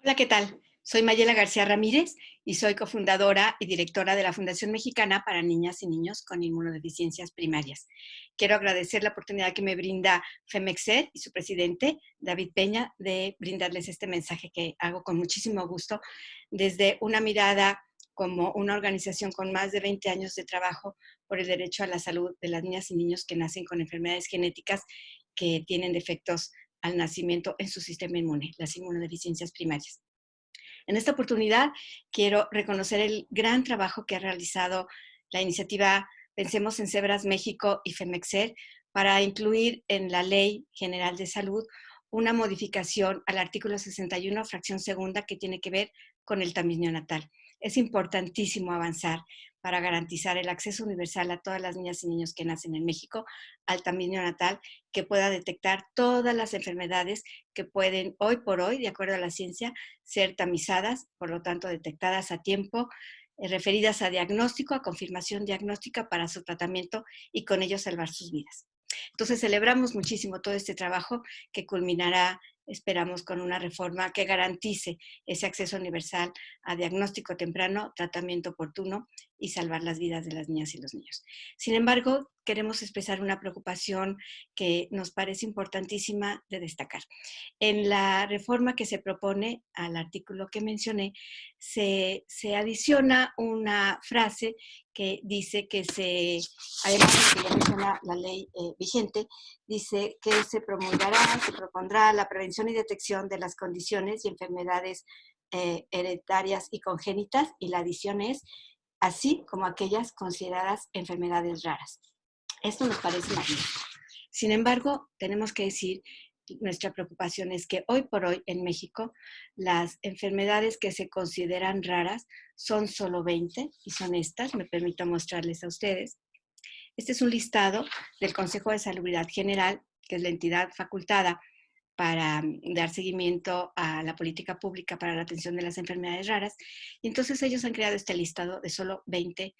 Hola, ¿qué tal? Soy Mayela García Ramírez y soy cofundadora y directora de la Fundación Mexicana para Niñas y Niños con Inmunodeficiencias Primarias. Quiero agradecer la oportunidad que me brinda FEMEXER y su presidente, David Peña, de brindarles este mensaje que hago con muchísimo gusto desde una mirada como una organización con más de 20 años de trabajo por el derecho a la salud de las niñas y niños que nacen con enfermedades genéticas que tienen defectos al nacimiento en su sistema inmune, las inmunodeficiencias primarias. En esta oportunidad quiero reconocer el gran trabajo que ha realizado la iniciativa Pensemos en Cebras México y FEMEXER para incluir en la Ley General de Salud una modificación al artículo 61, fracción segunda, que tiene que ver con el tamiz neonatal. Es importantísimo avanzar para garantizar el acceso universal a todas las niñas y niños que nacen en México al tamiz neonatal que pueda detectar todas las enfermedades que pueden hoy por hoy, de acuerdo a la ciencia, ser tamizadas, por lo tanto detectadas a tiempo, eh, referidas a diagnóstico, a confirmación diagnóstica para su tratamiento y con ello salvar sus vidas. Entonces celebramos muchísimo todo este trabajo que culminará esperamos con una reforma que garantice ese acceso universal a diagnóstico temprano, tratamiento oportuno y salvar las vidas de las niñas y los niños. Sin embargo, queremos expresar una preocupación que nos parece importantísima de destacar. En la reforma que se propone al artículo que mencioné, se, se adiciona una frase que dice que se, además de que ya menciona la ley eh, vigente, dice que se promulgará, se propondrá la prevención y detección de las condiciones y enfermedades eh, hereditarias y congénitas, y la adición es así como aquellas consideradas enfermedades raras. Esto nos parece magnífico. Sin embargo, tenemos que decir, nuestra preocupación es que hoy por hoy en México las enfermedades que se consideran raras son solo 20 y son estas, me permito mostrarles a ustedes. Este es un listado del Consejo de Salubridad General, que es la entidad facultada para dar seguimiento a la política pública para la atención de las enfermedades raras. Y entonces ellos han creado este listado de solo 20,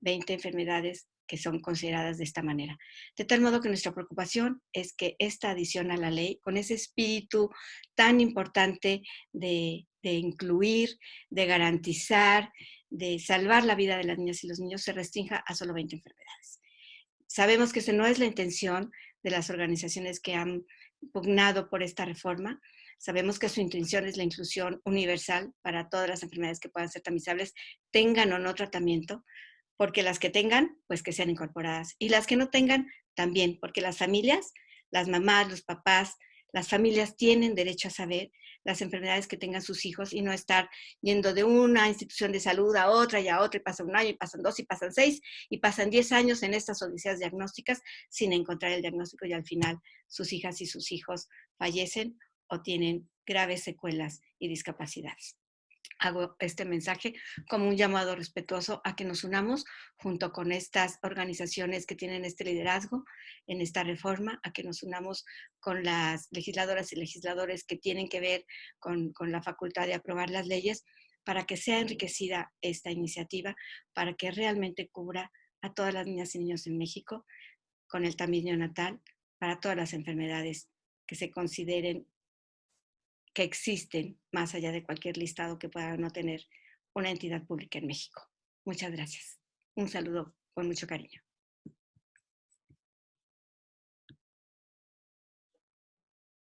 20 enfermedades que son consideradas de esta manera. De tal modo que nuestra preocupación es que esta adición a la ley, con ese espíritu tan importante de, de incluir, de garantizar, de salvar la vida de las niñas y los niños, se restrinja a solo 20 enfermedades. Sabemos que esa no es la intención de las organizaciones que han pugnado por esta reforma. Sabemos que su intención es la inclusión universal para todas las enfermedades que puedan ser tamizables, tengan o no tratamiento, porque las que tengan, pues que sean incorporadas. Y las que no tengan, también, porque las familias, las mamás, los papás, las familias tienen derecho a saber las enfermedades que tengan sus hijos y no estar yendo de una institución de salud a otra y a otra y pasa un año y pasan dos y pasan seis y pasan diez años en estas odiseas diagnósticas sin encontrar el diagnóstico y al final sus hijas y sus hijos fallecen o tienen graves secuelas y discapacidades hago este mensaje como un llamado respetuoso a que nos unamos junto con estas organizaciones que tienen este liderazgo en esta reforma, a que nos unamos con las legisladoras y legisladores que tienen que ver con, con la facultad de aprobar las leyes para que sea enriquecida esta iniciativa, para que realmente cubra a todas las niñas y niños en México con el tamiz neonatal, para todas las enfermedades que se consideren que existen más allá de cualquier listado que pueda no tener una entidad pública en México. Muchas gracias. Un saludo con mucho cariño.